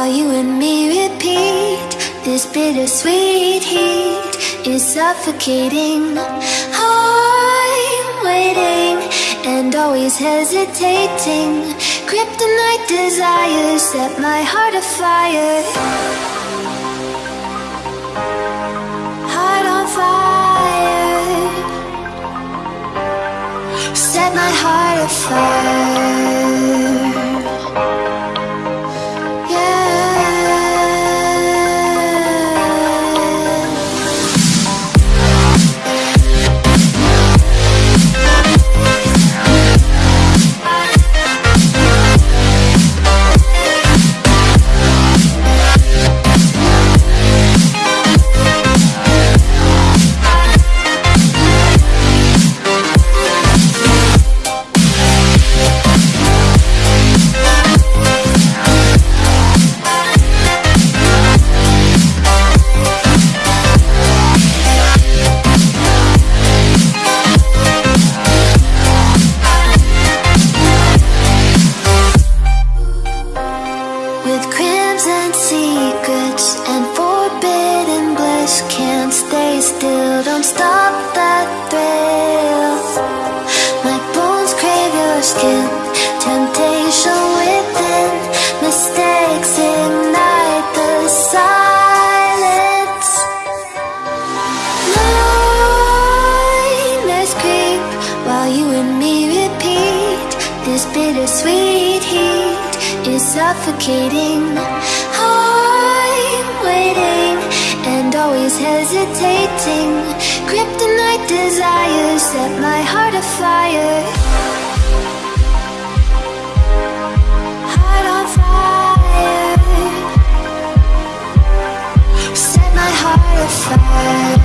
while you and me repeat. This bittersweet heat is suffocating. I'm waiting and always hesitating. Kryptonite desires set my heart afire. Secrets and forbidden bliss Can't stay still, don't stop that thrill. My bones crave your skin, temptation within. Mistakes ignite the silence. Creep while you and me repeat. This bittersweet heat is suffocating waiting and always hesitating. Kryptonite desires set my heart afire. Heart on fire. Set my heart afire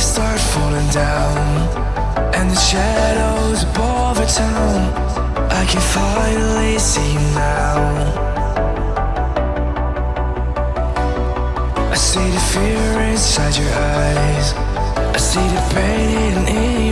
start falling down And the shadows above the town. I can finally see you now. I see the fear inside your eyes. I see the pain in